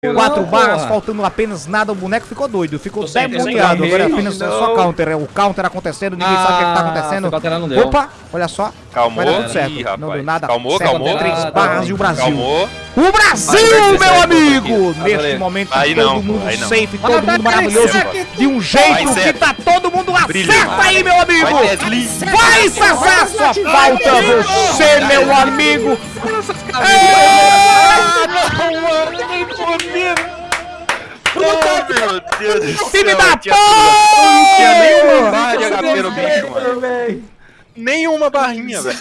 Quatro Não, barras, porra. faltando apenas nada, o boneco ficou doido, ficou demoniado. counter. Agora é apenas Não. só counter, é o counter acontecendo, ninguém sabe o que, é que tá Ah, acontecendo. Opa, olha só. Calmou. Vai certo. Ih, não deu nada. Calmou, Certo, calmou. Três Ah, barras tá e o Brasil. Calmou. O Brasil, Vai, vai, meu amigo! vai, Neste momento, Aí todo não, mundo aí não. safe, todo mundo maravilhoso. De um jeito que tá todo mundo acerta aí, meu amigo! Vai, Sassá, só falta você, meu amigo! Oh, meu Deus do céu. Time da tudo. Não tinha nenhuma porra! barra de HP no bicho, mano. Nenhuma barrinha, velho.